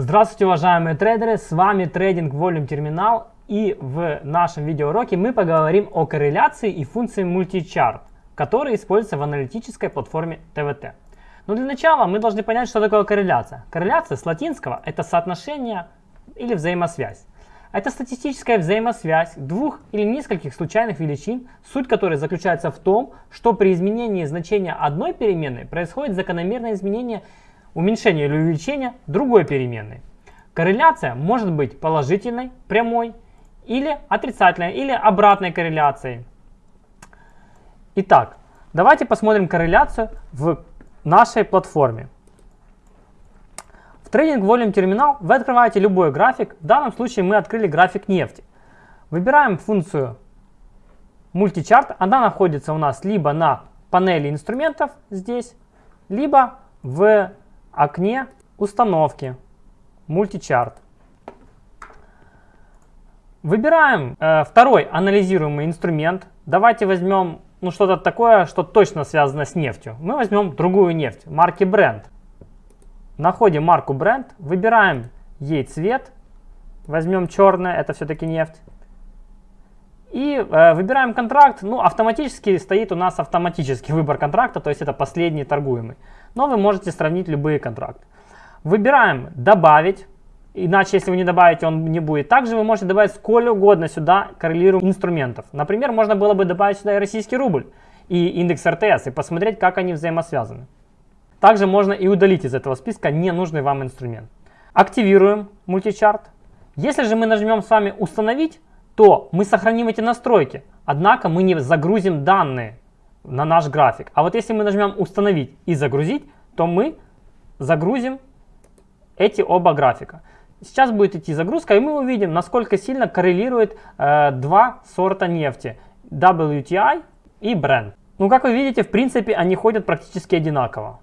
Здравствуйте, уважаемые трейдеры, с вами Трейдинг Volume Terminal и в нашем видеоуроке мы поговорим о корреляции и функции мультичарт, которые используются в аналитической платформе ТВТ. Но для начала мы должны понять, что такое корреляция. Корреляция с латинского это соотношение или взаимосвязь. Это статистическая взаимосвязь двух или нескольких случайных величин, суть которой заключается в том, что при изменении значения одной переменной происходит закономерное изменение уменьшение или увеличение другой переменной. Корреляция может быть положительной, прямой, или отрицательной, или обратной корреляцией. Итак, давайте посмотрим корреляцию в нашей платформе. В Trading Volume Terminal вы открываете любой график. В данном случае мы открыли график нефти. Выбираем функцию мультичарт. Она находится у нас либо на панели инструментов здесь, либо в окне установки мультичарт. Выбираем э, второй анализируемый инструмент. Давайте возьмем ну, что-то такое, что точно связано с нефтью. Мы возьмем другую нефть марки Brent. Находим марку Brent, выбираем ей цвет. Возьмем черное, это все-таки нефть. И э, выбираем контракт. Ну, автоматически стоит у нас автоматический выбор контракта, то есть это последний торгуемый но вы можете сравнить любые контракты. Выбираем «Добавить», иначе если вы не добавите, он не будет. Также вы можете добавить сколько угодно сюда коррелируемых инструментов. Например, можно было бы добавить сюда и российский рубль, и индекс РТС, и посмотреть, как они взаимосвязаны. Также можно и удалить из этого списка ненужный вам инструмент. Активируем мультичарт. Если же мы нажмем с вами «Установить», то мы сохраним эти настройки, однако мы не загрузим данные на наш график. А вот если мы нажмем «Установить» и «Загрузить», то мы загрузим эти оба графика. Сейчас будет идти загрузка, и мы увидим, насколько сильно коррелирует э, два сорта нефти. WTI и Brent. Ну, как вы видите, в принципе, они ходят практически одинаково.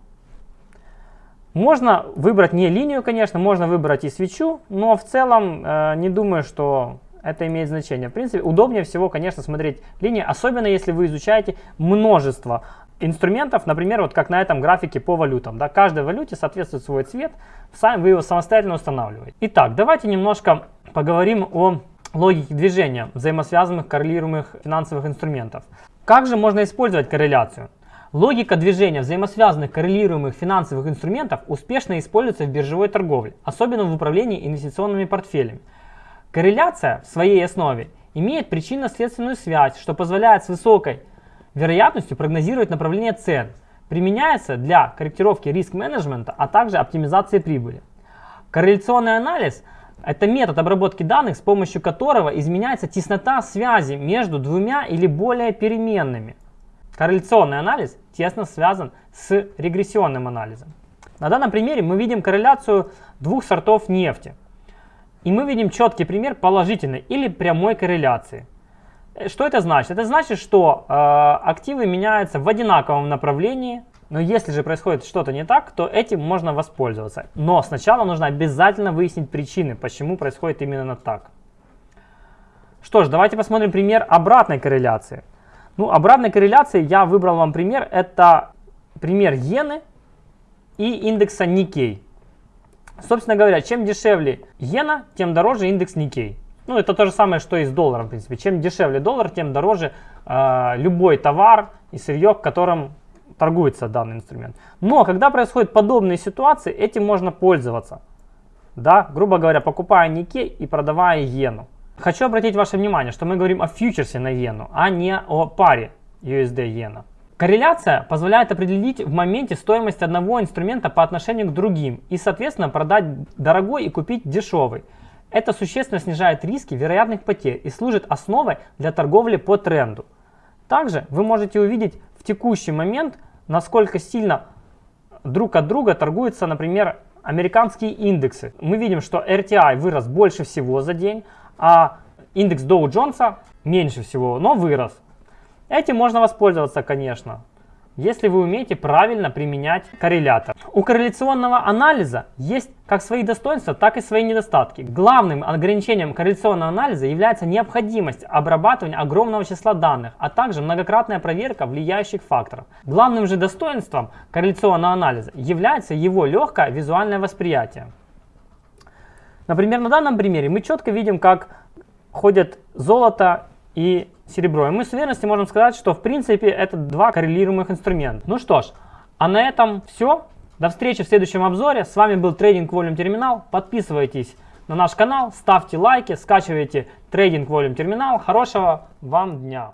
Можно выбрать не линию, конечно, можно выбрать и свечу, но в целом э, не думаю, что это имеет значение. В принципе, удобнее всего, конечно, смотреть линии, особенно если вы изучаете множество инструментов, например, вот как на этом графике по валютам. Да, каждой валюте соответствует свой цвет, сами вы его самостоятельно устанавливаете. Итак, давайте немножко поговорим о логике движения взаимосвязанных коррелируемых финансовых инструментов. Как же можно использовать корреляцию? Логика движения взаимосвязанных коррелируемых финансовых инструментов успешно используется в биржевой торговле, особенно в управлении инвестиционными портфелями. Корреляция в своей основе имеет причинно-следственную связь, что позволяет с высокой вероятностью прогнозировать направление цен. Применяется для корректировки риск-менеджмента, а также оптимизации прибыли. Корреляционный анализ – это метод обработки данных, с помощью которого изменяется теснота связи между двумя или более переменными. Корреляционный анализ тесно связан с регрессионным анализом. На данном примере мы видим корреляцию двух сортов нефти – и мы видим четкий пример положительной или прямой корреляции. Э, что это значит? Это значит, что э, активы меняются в одинаковом направлении, но если же происходит что-то не так, то этим можно воспользоваться. Но сначала нужно обязательно выяснить причины, почему происходит именно так. Что ж, давайте посмотрим пример обратной корреляции. Ну, обратной корреляции я выбрал вам пример. Это пример иены и индекса Никей. Собственно говоря, чем дешевле иена, тем дороже индекс Никей. Ну, это то же самое, что и с долларом, в принципе. Чем дешевле доллар, тем дороже э, любой товар и сырье, которым торгуется данный инструмент. Но когда происходят подобные ситуации, этим можно пользоваться. Да, грубо говоря, покупая Никей и продавая иену. Хочу обратить ваше внимание, что мы говорим о фьючерсе на иену, а не о паре USD-иена. Корреляция позволяет определить в моменте стоимость одного инструмента по отношению к другим и, соответственно, продать дорогой и купить дешевый. Это существенно снижает риски вероятных потерь и служит основой для торговли по тренду. Также вы можете увидеть в текущий момент, насколько сильно друг от друга торгуются, например, американские индексы. Мы видим, что RTI вырос больше всего за день, а индекс Dow Jones меньше всего, но вырос. Этим можно воспользоваться, конечно, если вы умеете правильно применять коррелятор. У корреляционного анализа есть как свои достоинства, так и свои недостатки. Главным ограничением корреляционного анализа является необходимость обрабатывания огромного числа данных, а также многократная проверка влияющих факторов. Главным же достоинством корреляционного анализа является его легкое визуальное восприятие. Например, на данном примере мы четко видим, как ходят золото и серебро. И мы с уверенностью можем сказать, что в принципе это два коррелируемых инструмента. Ну что ж, а на этом все. До встречи в следующем обзоре. С вами был Trading Volume Terminal. Подписывайтесь на наш канал, ставьте лайки, скачивайте Trading Volume Terminal. Хорошего вам дня!